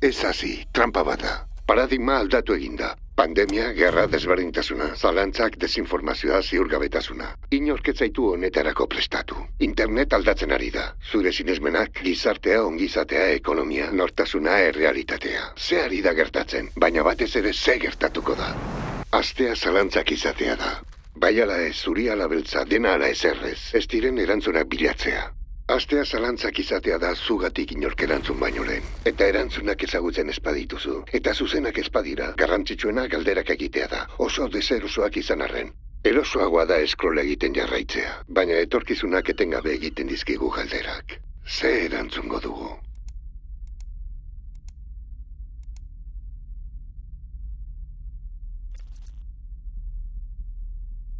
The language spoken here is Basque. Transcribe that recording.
Ez hasi, trampa bada. Paradigma aldatu eginda. Pandemia, gerra, desberdintasuna, zalantzak, desinformazioa, ziurgabetasuna. Inork ez zaitu honetarako prestatu. Internet aldatzen ari da. Zure sinesmenak, gizartea, ongizatea, ekonomia, nortasuna, errealitatea. Ze ari da gertatzen, baina batez ere ze gertatuko da. Astea zalantzak izatea da. Bai ala ez, zuri ala beltza, dena ala ez errez. Ez diren erantzunak bilatzea. Astea zalantzak izatea da zugatik inork erantzun baino lehen. Eta erantzunak ezagutzen espadituzu. Eta zuzenak espadira, garrantzitsuena galderak egitea da. Oso deserosoak izan arren. Erosoagoa da eskrola egiten jarraitzea. Baina etorkizunak etengabe egiten dizkigu galderak. Ze erantzungo dugu?